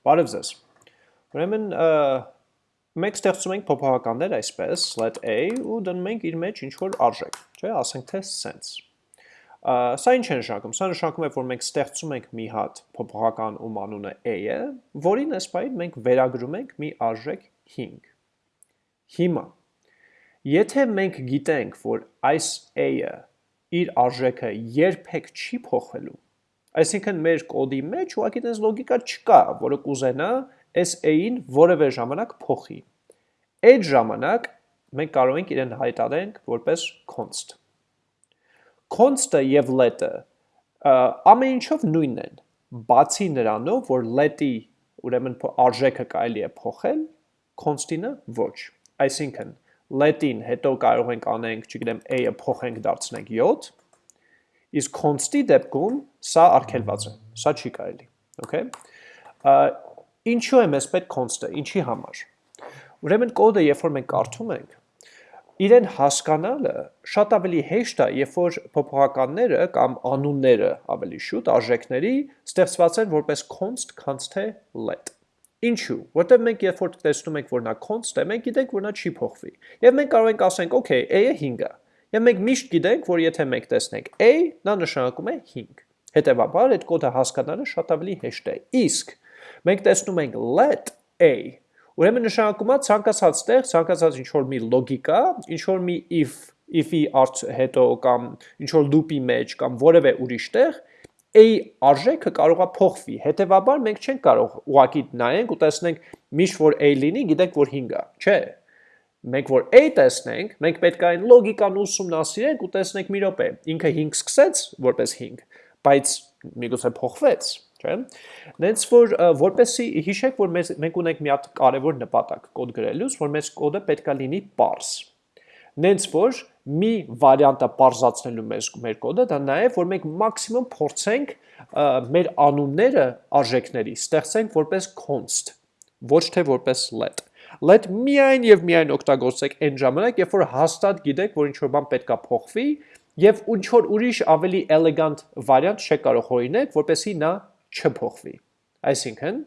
Բարև ձեզ։ Ուրեմն մենք ստեղծում ենք փոփոխականներ այսպես, let a ու դնում ենք իր մեջ ինչ որ արժեք, չէ, ասենք թե sense։ Սա ինչ է նշանակում։ Սա նշանակում է, որ մենք ստեղծում ենք մի հատ փոփոխական, ում անունը a-ը, որին այսպայն մենք վերագրում ենք մի արժեք 5։ Հիմա, եթե մենք գիտենք, որ այս a-ը իր արժեքը երբեք չի փոխվելու, Այսինքն մեր կոդի մեջ ուղղակի տես լոգիկա չկա, որը կուզենա այս a-ին որևէ ժամանակ փոխի։ Այդ ժամանակ մենք կարող ենք իրեն հայտարենք որպես const։ Const-ը եւ let-ը ամեն ինչով նույնն են, բացի նրանով, որ let-ի ուրեմն արժեքը կարելի է փոխել, const-ինը ոչ։ Այսինքն let-ին հետո կարող ենք անենք, չգիտեմ, a-ը փոխենք դարձնենք 7, Իսկ const-ի դեպքում սա արգելված է, սա չի կարելի, okay? Ինչու է մեզ պետք const-ը, ինչի համար։ Ուրեմն կոդը, երբ որ մենք կարդում ենք, իրեն հասկանալը շատ ավելի հեշտ է, երբ որ փոփոխականները կամ անունները ավելի շուտ արժեքների ստեղծված են որպես const, քանց թե let։ Ինչու՞։ Որտեղ մենք երբ որ տեսնում ենք, որ նա const է, մենք գիտենք, որ նա չի փոխվի։ Եվ մենք կարող ենք ասենք, okay, a-ը 5 է Եվ մենք միշտ գիտենք, որ եթե մենք տեսնենք a, նա նշանակում է 5։ Հետևաբար այդ կոդը հասկանալը շատ ավելի հեշտ է։ Իսկ մենք տեսնում ենք let a, ուրեմն նշանակում է ցանկացած տեղ, ցանկացած ինչ որ մի լոգիկա, ինչ որ մի if, if-ի հետո կամ ինչ որ loop-ի մեջ կամ որևէ ուրիշ տեղ a արժեքը կարող է փոխվի։ Հետևաբար մենք չենք կարող ուղակի նայենք ու տեսնենք միշտ որ a լինի, գիտենք որ 5 է։ Չէ, մենք որ a տեսնենք, մենք պետք է այն լոգիկան ուսումնասիրենք ու տեսնենք մի րոպե, ինքը 5 սկսեց որպես 5, բայց միգուցե փոխվեց, չէ՞։ Նենց որ որպեսի հիշեք, որ մեզ մենք ունենք մի հատ կարևոր նպատակ կոդ գրելուց, որ մեզ կոդը պետքա լինի parse։ Նենց որ մի վարիանտը parse-ացնելու մեր մեր կոդը դա նաև որ մենք մաքսիմում փորձենք մեր անունները արժեքների ստեղծենք որպես const, ոչ թե որպես let let միայն եւ միայն օգտագործեք այն ժամանակ, երբ որ հաստատ գիտեք, որ ինչ որ բան պետքա փոխվի եւ ինչ որ ուրիշ ավելի էլեգանտ վարիանտ չեք կարող հորինեք, որպեսզի նա չփոխվի։ Այսինքն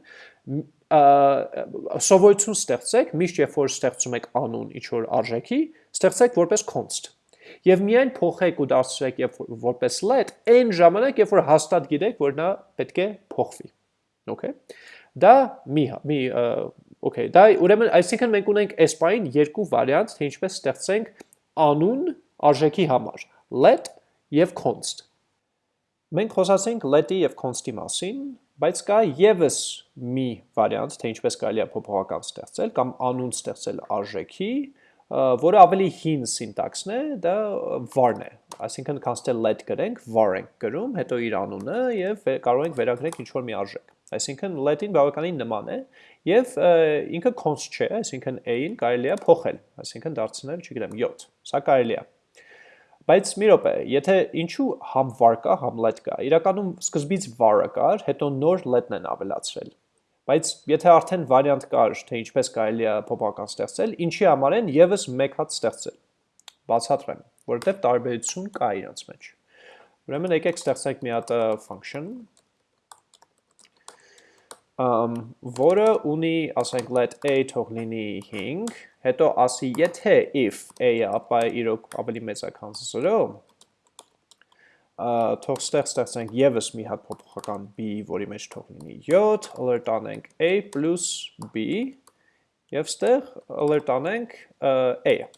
սովորություն ստեղծեք, միշտ երբ որ ստեղծում եք անուն ինչ որ արժեքի, ստեղծեք որպես const։ Եվ միայն փոխեք ու դարձրեք երբ որպես let, այն ժամանակ, երբ որ հաստատ գիտեք, որ նա պետք է փոխվի։ Okay։ Դա մի մի Okay, դա ուրեմն այսինքն մենք ունենք այս բային երկու վարիանտ, թե ինչպես ստեղծենք անուն արժեքի համար՝ let եւ const։ Մենք խոսացինք let-ի եւ const-ի մասին, բայց կա եւս մի վարիանտ, թե ինչպես կարելի է փոփոխական ստեղծել կամ անուն ստեղծել արժեքի, որը ավելի հին սինտաքսն է, դա var-ն է։ Այսինքն const-ը let գրենք, var ենք գրում, հետո իր անունը եւ կարող ենք վերագրենք ինչ-որ մի արժեք։ Այսինքն let-ին բավականին նման է եւ ինքը const չէ, այսինքն a-ին կարելի է փոխել, այսինքն դարձնել, չգիտեմ, 7։ Սա կարելի է։ Բայց մի րոպե, եթե ինչու համ var կա, համ let կա։ Իրականում սկզբից var-ը կար, հետո նոր let-ն են ավելացրել։ Բայց եթե արդեն վարիանտ կար, թե ինչպես կարելի է փոփոխական ստեղծել, ինչի համար են եւս մեկ հատ ստեղծել։ Բացատրեմ, որովհետեւ տարբերություն կա իրենց մեջ։ Ուրեմն եկեք ստեղծենք մի հատ function, որը ունի, ասենք, let a թող լինի 5, հետո ասի, եթե if a-ը ապա իրոք ավելի մեծ է, քան 0, թող ստեղ ստեղծենք եւս մի հատ փոփոխական b, որի մեջ թող լինի 7, alert անենք a plus b եւ ստեղ alert անենք a-ը։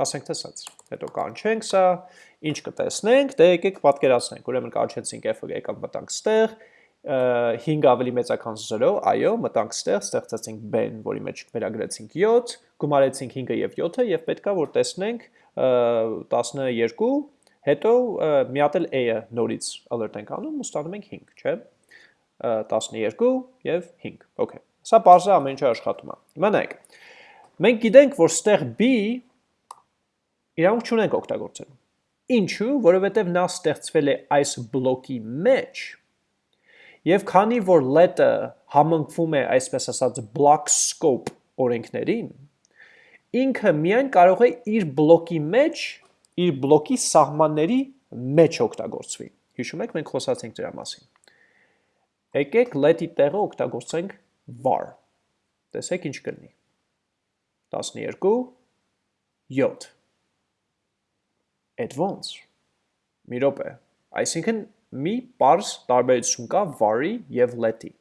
Ասենք սենց։ Հետո կանչենք սա, ինչ կտեսնենք, դե եկեք պատկերացնենք։ Ուրեմն կանչեցինք f-ը, եկավ մտանք ստեղ, 5 ավելի մեծ է քան 0, այո, մտանք ստեղ, ստեղծեցինք b-ն, որի մեջ վերագրեցինք 7, գումարեցինք 5-ը եւ 7-ը եւ պետքա որ տեսնենք 12, հետո մի հատ էլ a-ը նորից alert ենք անում ու ստանում ենք 5, չէ՞։ 12 եւ 5։ Okay։ Սա բարձր ամեն ինչը աշխատում է։ Հիմա նայեք։ Մենք գիտենք, որ ստեղ b իրանք չունենք օգտագործել։ Ինչու՞, որովհետև նա ստեղծվել է այս բլոկի մեջ Եվ քանի որ let-ը համընկվում է, այսպես ասած, block scope օրենքներին, ինքը միայն կարող է իր բլոկի մեջ, իր բլոկի սահմանների մեջ օգտագործվի։ Հիշում եք, մենք խոսացինք դրա մասին։ եկեք let-ի տեղը օգտագործենք var։ Տեսեք ինչ կլինի։ 12 7 Advance մի րոպե այսինքն մի པարզ տարբերություն կա var-ի եւ let-ի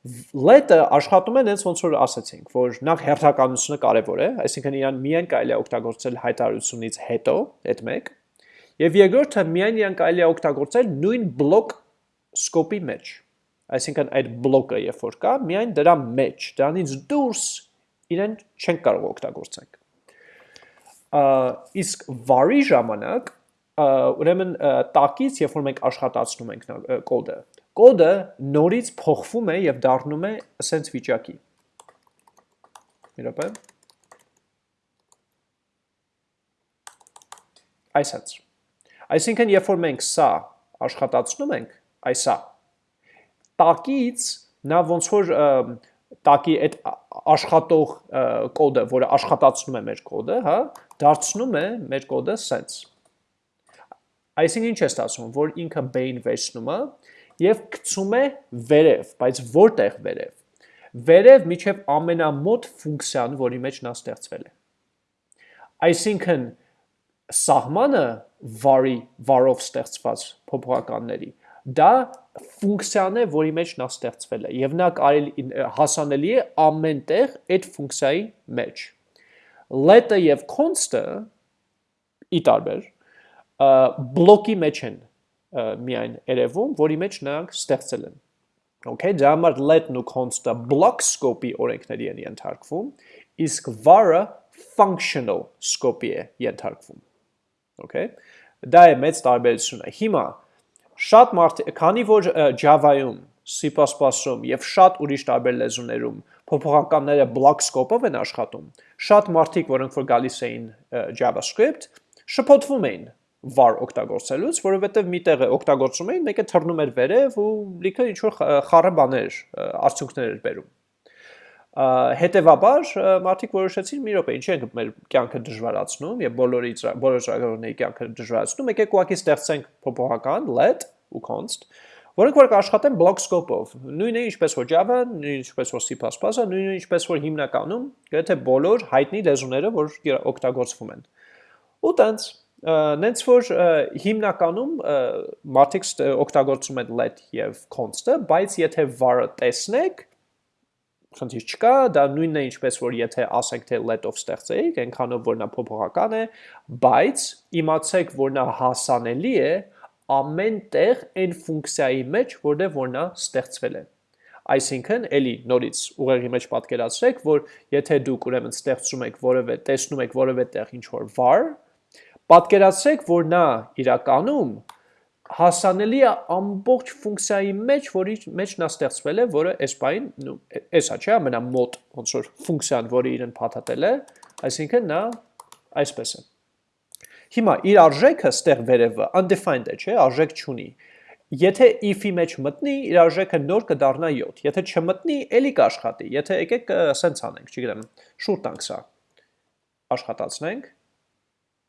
let-ը աշխատում է հենց ոնց որ ասացինք, որ նախ հերթականությունը կարևոր է, այսինքն իրան միայն կարելի է օգտագործել հայտարարությունից հետո, այդ մեկ, եւ երկրորդը միայն իրան կարելի է օգտագործել նույն բլոկ սկոպի մեջ։ Այսինքն այդ բլոկը երբ որ կա, միայն դրա մեջ, դրանից դուրս իրեն չենք կարող օգտագործենք։ Իսկ var-ի ժամանակ ուրեմն տակից, երբ որ մենք աշխատացնում ենք կոդը, կոդը նորից փոխվում է եւ դառնում է ասենց վիճակի։ Իրոպե։ Այսած։ Այսինքն, երբ որ մենք սա աշխատացնում ենք, այսա, տակից նա ոնց որ տակի այդ աշխատող կոդը, որը աշխատացնում է մեր կոդը, հա, դարձնում է մեր կոդը sense։ Այսինքն ինչ է ստացվում, որ ինքը b-ին վերցնում է եւ գցում է վերև, բայց որտեղ վերև։ Վերև միջև ամենամոտ ֆունկցիան, որի մեջ նա ստեղծվել է։ Այսինքն սահմանը var-ի var-ով ստեղծված փոփոխականների դա ֆունկցիան է, որի մեջ նա ստեղծվել է եւ նա կարելի հասանելի է ամենտեղ այդ ֆունկցիայի մեջ։ Let-ը եւ const-ը ի տարբեր բլոկի մեջ են միայն երևում, որի մեջ նրանք ստեղծել են։ Okay, դրա համար let-ն ու const-ը block scope-ի օրենքների են ենթարկվում, իսկ var-ը functional scope-ի է ենթարկվում։ Okay։ Դա է մեծ տարբերությունը։ Հիմա շատ մարդ, քանի որ Java-ում, C++-ում եւ շատ ուրիշ տարբեր լեզուներում փոփոխականները block scope-ով են աշխատում, շատ մարդիկ, որոնք որ գալիս էին JavaScript, շփոթվում էին var օգտագործելուց, որովհետև մի տեղը օգտագործում էին, մեկը թռնում էր վերև ու լիքը ինչ որ խառը բաներ, արդյունքներ էր բերում։ Հետևաբար մարդիկ որոշեցին մի րոպե, ինչի ենք մեր կյանքը դժվարացնում եւ բոլորի բոլոր ծրագրավորների կյանքը դժվարացնում, եկեք ուղղակի ստեղծենք փոփոխական let ու const, որոնք որ կաշխատեն block scope-ով։ Նույնը ինչպես որ Java, նույնը ինչպես որ C++-ը, նույնը ինչպես որ հիմնականում, գրեթե բոլոր հայտնի լեզուները, որ օգտագործվում են։ Ու տենց նենց որ հիմնականում մարդիկ օգտագործում են let եւ const-ը, բայց եթե var-ը տեսնեք, խնդիր չկա, դա նույնն է ինչպես որ եթե ասենք թե let-ով ստեղծեիք, այնքանով որ նա փոփոխական է, բայց իմացեք, որ նա հասանելի է ամեն տեղ այն ֆունկցիայի մեջ, որտեղ որ նա ստեղծվել է։ Այսինքն, էլի նորից ուղեղի մեջ պատկերացրեք, որ եթե դուք ուրեմն ստեղծում եք որևէ, տեսնում եք որևէ տեղ ինչ որ var, Պատկերացրեք, որ նա իրականում հասանելի է ամբողջ ֆունկցիայի մեջ, որի մեջ նա ստեղծվել է, որը այս բային, նու, էսա չէ, ամենամոտ ոնց որ ֆունկցիան, որը իրեն փաթաթել է, այսինքն նա այսպես է։ Հիմա իր արժեքը ստեղ վերևը undefined է, չէ, արժեք չունի։ Եթե if-ի մեջ մտնի, իր արժեքը նոր կդառնա 7։ Եթե չմտնի, ելի կաշխատի։ Եթե եկեք սենց անենք, չգիտեմ, շուտ տանք սա։ Աշխատացնենք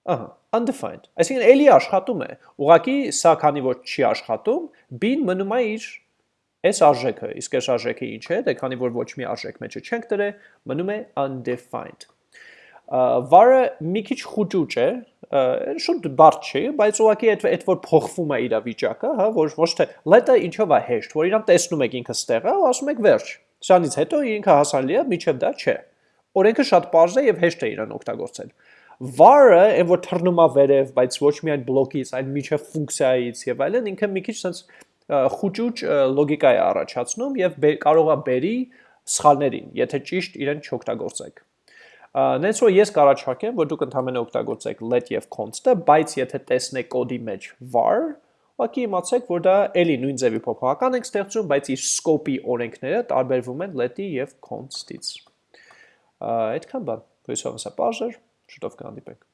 Ահա, undefined։ Այսինքն էլի աշխատում է։ Ուղղակի սա քանի որ չի աշխատում, b-ն մնում է իր այս արժեքը, իսկ այս արժեքը ինչ է, դե քանի որ ոչ մի արժեք մեջը չենք դրել, մնում է undefined։ Վարը մի քիչ խուճուճ է, շուտ բարդ չի, բայց ուղղակի այդ այդ որ փոխվում է իր վիճակը, հա, որ ոչ թե let-ը ինչով է հեշտ, որ իրան տեսնում եք ինքը ստեղ է ու ասում եք վերջ։ Սրանից հետո ինքը հասանելի է, միջև դա չէ։ Օրենքը շատ པարզ է եւ հեշտ է իրան օգտագործել var-ը, այն որ թռնում է վերև, բայց ոչ միայն բլոկից, այլ միջև ֆունկցիայից եւ այլն, ինքը մի քիչ sense խուճուճ լոգիկա է առաջացնում եւ կարող է բերի սխալներին, եթե ճիշտ իրեն չօգտագործեք։ Նենց որ ես կառաջարկեմ, որ դուք ընդհանրապես օգտագործեք let եւ const-ը, բայց եթե տեսնեք կոդի մեջ var, ուղղակի իմացեք, որ դա էլի նույն ձևի փոփոխական ենք ստեղծում, բայց իր scope-ի օրենքները տարբերվում են let-ի եւ const-ից։ Այդքան բան։ Հույսով հսա բաժեր Շուտով կհանդիպենք։